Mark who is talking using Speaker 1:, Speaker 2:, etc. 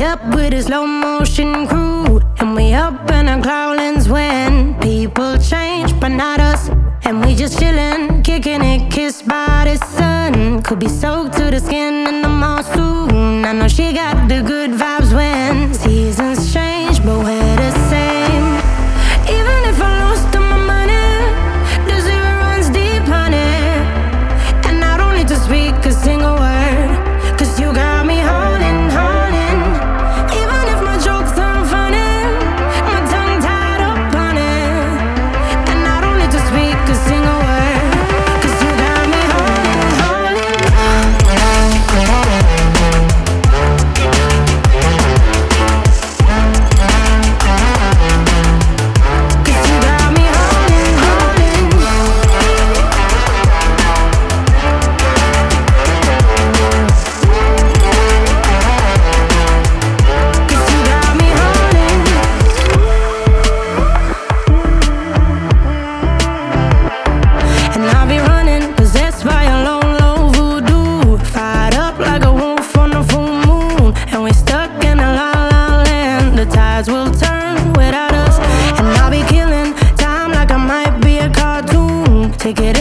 Speaker 1: Up with a slow motion crew, and we up in our cloudlands when people change, but not us. And we just chillin', kicking it, kissed by the sun. Could be soaked to the skin in the mall. I know she got the good vibe. to it.